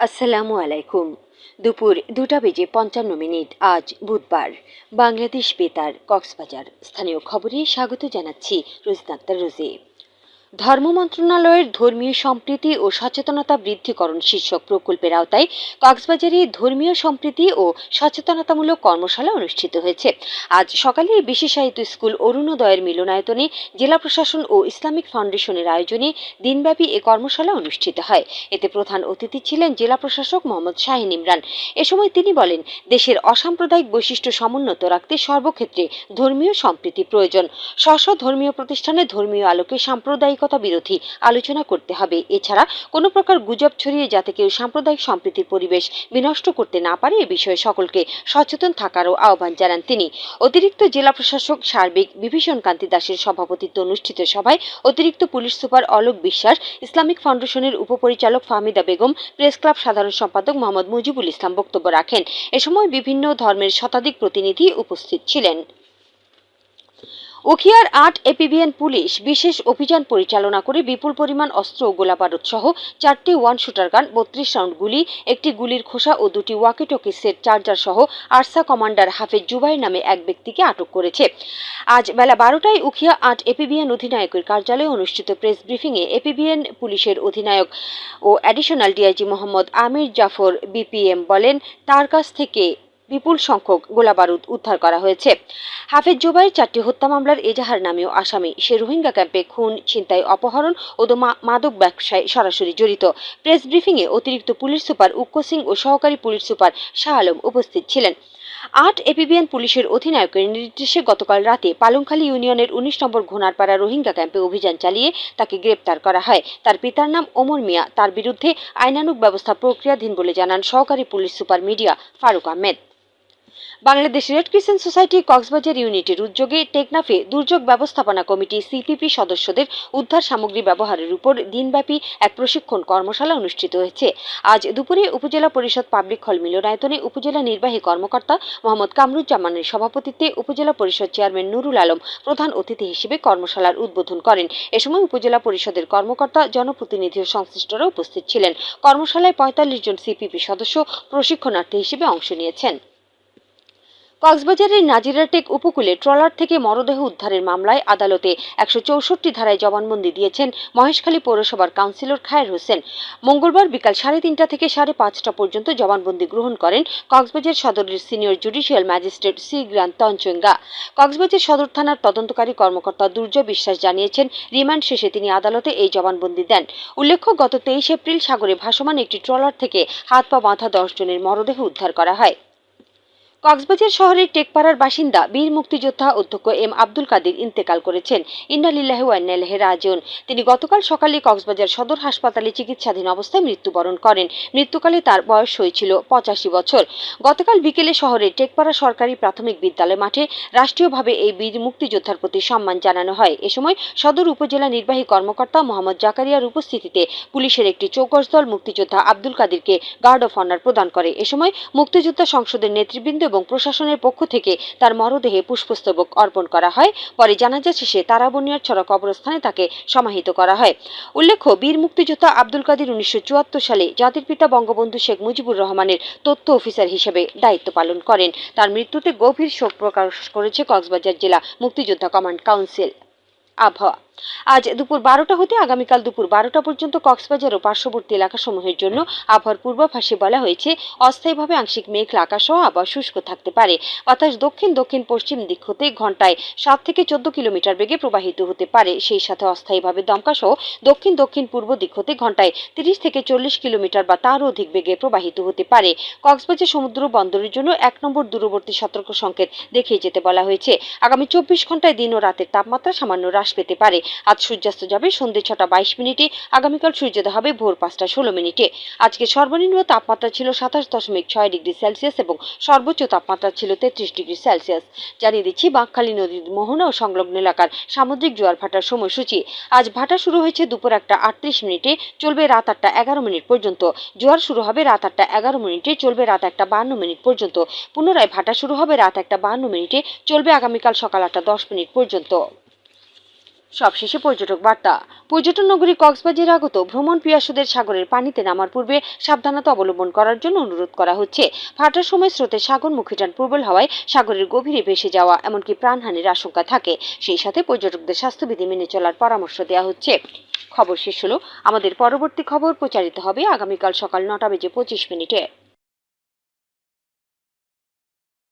আসসালামু আলাইকুম। দুপুর দুটা বেজে পঞ্চান্ন মিনিট, আজ বুধবার। বাংলাদেশ বেতার, কক্সবাজার। স্থানীয় খবরে স্বাগত জানাচ্ছি রোজিনা আক্তার রোজি ধর্ম মন্ত্রণালয়ের ধর্মীয় সম্প্রীতি ও সচেতনতা বৃদ্ধিকরণ শীর্ষক প্রকল্পের আওতায় কক্সবাজারে ধর্মীয় সম্প্রীতি ও সচেতনতামূলক কর্মশালা অনুষ্ঠিত হয়েছে। আজ সকালে বিশেষায়িত স্কুল অরুণোদয়ের মিলনায়তনে জেলা প্রশাসন ও ইসলামিক ফাউন্ডেশনের আয়োজনে দিনব্যাপী এ কর্মশালা অনুষ্ঠিত হয়। এতে প্রধান অতিথি ছিলেন জেলা প্রশাসক মোহাম্মদ শাহিন ইমরান। এ সময় তিনি বলেন, দেশের অসাম্প্রদায়িক বৈশিষ্ট্য সমুন্নত রাখতে সর্বক্ষেত্রে ধর্মীয় সম্প্রীতি প্রয়োজন। স্ব ধর্মীয় প্রতিষ্ঠানে ধর্মীয় আলোকে সাম্প্রদায়িকতা বিরোধী আলোচনা করতে হবে। এছাড়া কোনো প্রকার গুজব ছড়িয়ে যাতে কেউ সাম্প্রদায়িক সম্প্রীতির পরিবেশ বিনষ্ট করতে না পারে এ বিষয়ে সকলকে সচেতন থাকারও আহ্বান জানান তিনি। অতিরিক্ত জেলা প্রশাসক সার্বিক বিভীষণ কান্তি দাসের সভাপতিত্বে অনুষ্ঠিত সভায় অতিরিক্ত পুলিশ সুপার অলোক বিশ্বাস, ইসলামিক ফাউন্ডেশনের উপপরিচালক ফাহমিদা বেগম, প্রেস ক্লাব সাধারণ সম্পাদক মোহাম্মদ মুজিবুল ইসলাম বক্তব্য রাখেন। এ সময় বিভিন্ন ধর্মের শতাধিক প্রতিনিধি উপস্থিত ছিলেন। উখিয়ার আট এপিবিএন পুলিশ বিশেষ অভিযান পরিচালনা করে বিপুল পরিমাণ অস্ত্র ও গোলাবারুদ সহ চারটি ওয়ান শুটার গান, বত্রিশ রাউন্ড গুলি, একটি গুলির খোসা ও দুটি ওয়াকিটকি সেট চার্জার সহ আরসা কমান্ডার হাফেজ জুবাই নামে এক ব্যক্তিকে আটক করেছে। আজ বেলা বারোটায় উখিয়া আট এপিবিএন অধিনায়কের কার্যালয়ে অনুষ্ঠিত প্রেস ব্রিফিংয়ে এপিবিএন পুলিশের অধিনায়ক ও additional DIG Mohammad Amir Jafar BPM বলেন, তার কাছ থেকে বিপুল সংখ্যক গোলাবারুদ উদ্ধার করা হয়েছে। হাফেজ জোবাইয়ের চারটি হত্যা মামলার এজাহার নামীয় আসামি। সে রোহিঙ্গা ক্যাম্পে খুন, ছিনতাই, অপহরণ ও মাদক ব্যবসায় সরাসরি জড়িত। প্রেস ব্রিফিংয়ে অতিরিক্ত পুলিশ সুপার উক্ক সিং ও সহকারী পুলিশ সুপার শাহ আলম উপস্থিত ছিলেন। আট এপিবিএন পুলিশের অধিনায়কের নির্দেশে গতকাল রাতে পালংখালী ইউনিয়নের উনিশ নম্বর ঘোনারপাড়া রোহিঙ্গা ক্যাম্পে অভিযান চালিয়ে তাকে গ্রেপ্তার করা হয়। তার পিতার নাম ওমর মিয়া। তার বিরুদ্ধে আইনানুক ব্যবস্থা প্রক্রিয়াধীন বলে জানান সহকারী police super media Farooq Ahmed. Bangladesh red crescent society Cox's Bazar ইউনিটের উদ্যোগে টেকনাফে দুর্যোগ ব্যবস্থাপনা কমিটি সিপিপি সদস্যদের উদ্ধার সামগ্রী ব্যবহারের উপর দিনব্যাপী এক প্রশিক্ষণ কর্মশালা অনুষ্ঠিত হয়েছে। আজ দুপুরে উপজেলা পরিষদ পাবলিক হল মিলনায়তনে উপজেলা নির্বাহী কর্মকর্তা মোহাম্মদ কামরুজ্জামানের সভাপতিত্বে উপজেলা পরিষদ চেয়ারম্যান নুরুল আলম প্রধান অতিথি হিসেবে কর্মশালার উদ্বোধন করেন। এ সময় উপজেলা পরিষদের কর্মকর্তা, জনপ্রতিনিধি ও সংশ্লিষ্টরা উপস্থিত ছিলেন। কর্মশালায় পঁয়তাল্লিশ জন সিপিপি সদস্য প্রশিক্ষণার্থী হিসেবে অংশ নিয়েছেন। কক্সবাজারের নাজিরাটেক উপকূলে ট্রলার থেকে মরদেহ উদ্ধারের মামলায় আদালতে একশো চৌষট্টি ধারায় জবানবন্দি দিয়েছেন মহেশখালী পৌরসভার কাউন্সিলর খায়ের হোসেন। মঙ্গলবার বিকাল সাড়ে তিনটা থেকে সাড়ে পাঁচটা পর্যন্ত জবানবন্দি গ্রহণ করেন কক্সবাজার সদরের senior judicial magistrate C Granta Tanchangya. Cox's Bazar সদর থানার তদন্তকারী কর্মকর্তা দুর্জয় বিশ্বাস জানিয়েছেন, রিমান্ড শেষে তিনি আদালতে এই জবানবন্দি দেন। উল্লেখ্য, গত তেইশ এপ্রিল সাগরে ভাসমান একটি ট্রলার থেকে হাত পা বাঁধা দশ জনের মরদেহ উদ্ধার করা হয়। কক্সবাজার শহরের টেকপাড়ার বাসিন্দা বীর মুক্তিযোদ্ধা অধ্যক্ষ এম আব্দুল কাদির ইন্তেকাল করেছেন। ইন্নালিল্লাহ ওয়ান্নাল্লাহ রাজন তিনি গতকাল সকালে কক্সবাজার সদর হাসপাতালে চিকিৎসাধীন অবস্থায় মৃত্যুবরণ করেন। মৃত্যুকালে তার বয়স হয়েছিল পঁচাশি বছর। গতকাল বিকেলে শহরের টেকপাড়া সরকারি প্রাথমিক বিদ্যালয় মাঠে রাষ্ট্রীয়ভাবে এই বীর মুক্তিযোদ্ধার প্রতি সম্মান জানানো হয়। এ সময় সদর উপজেলা নির্বাহী কর্মকর্তা মোহাম্মদ জাকারিয়ার উপস্থিতিতে পুলিশের একটি চৌকস দল মুক্তিযোদ্ধা আব্দুল কাদিরকে গার্ড অফ অনার প্রদান করে। এ সময় মুক্তিযোদ্ধা সংসদের নেতৃবৃন্দ এবং প্রশাসনের পক্ষ থেকে তার মরদেহে পুষ্পস্তবক অর্পণ করা হয়। পরে জানাজা শেষে তারাবনিয়ার ছড়া কবরস্থানে তাকে সমাহিত করা হয়। উল্লেখ্য, বীর মুক্তিযোদ্ধা আব্দুল কাদির উনিশশো সালে জাতির পিতা বঙ্গবন্ধু শেখ মুজিবুর রহমানের তথ্য অফিসার হিসেবে দায়িত্ব পালন করেন। তার মৃত্যুতে গভীর শোক প্রকাশ করেছে কক্সবাজার জেলা মুক্তিযোদ্ধা কমান্ড কাউন্সিল। আবহাওয়া। আজ দুপুর বারোটা হতে আগামীকাল দুপুর বারোটা পর্যন্ত কক্সবাজার ও পার্শ্ববর্তী এলাকাসমূহের জন্য আবহাওয়ার পূর্বাভাসে বলা হয়েছে, অস্থায়ীভাবে আংশিক মেঘলা আকাশ সহ আবহাওয়া শুষ্ক থাকতে পারে। অর্থাৎ দক্ষিণ দক্ষিণ পশ্চিম দিক হতে ঘন্টায় সাত থেকে চোদ্দ কিলোমিটার বেগে প্রবাহিত হতে পারে। সেই সাথে অস্থায়ীভাবে দমকা সহ দক্ষিণ দক্ষিণ পূর্ব দিক হতে ঘন্টায় তিরিশ থেকে চল্লিশ কিলোমিটার বা তারও অধিক বেগে প্রবাহিত হতে পারে। কক্সবাজার সমুদ্র বন্দরের জন্য এক নম্বর দূরবর্তী সতর্ক সংকেত দেখিয়ে যেতে বলা হয়েছে। আগামী চব্বিশ ঘন্টায় দিন ও রাতের তাপমাত্রা সামান্য হ্রাস পেতে পারে। আজ সূর্যাস্ত যাবে সন্ধ্যে ছটা বাইশ মিনিটে, আগামীকাল সূর্যোদয় হবে ভোর পাঁচটা ষোলো মিনিটে। আজকে সর্বনিম্ন তাপমাত্রা ছিল সাতাশ দশমিক ছয় ডিগ্রি সেলসিয়াস এবং সর্বোচ্চ তাপমাত্রা ছিল তেত্রিশ ডিগ্রি সেলসিয়াস। জানিয়ে দিচ্ছি, বাঁকখালী নদীর মোহনা ও সংলগ্ন এলাকার সামুদ্রিক জোয়ার ভাটার সময়সূচি। আজ ভাটা শুরু হয়েছে দুপুর একটা আটত্রিশ মিনিটে, চলবে রাত আটটা এগারো মিনিট পর্যন্ত। জোয়ার শুরু হবে রাত আটটা এগারো মিনিটে, চলবে রাত একটা বান্ন মিনিট পর্যন্ত। পুনরায় ভাটা শুরু হবে রাত একটা বান্ন মিনিটে, চলবে আগামীকাল সকাল আটটা দশ মিনিট পর্যন্ত। সবশেষে পর্যটক বার্তা। পর্যটন নগরী কক্সবাজার আগত ভ্রমণ পিয়াসুদের সাগরের পানিতে নামার পূর্বে সাবধানতা অবলম্বন করার জন্য অনুরোধ করা হচ্ছে। ফাটার সময় স্রোতের সাগরমুখী টান প্রবল হওয়ায় সাগরের গভীরে ভেসে যাওয়া, এমনকি প্রাণহানির আশঙ্কা থাকে। সেই সাথে পর্যটকদের স্বাস্থ্যবিধি মেনে চলার পরামর্শ দেওয়া হচ্ছে। খবর শেষ হলো। আমাদের পরবর্তী খবর প্রচারিত হবে আগামীকাল সকাল নটা বেজে পঁচিশ মিনিটে।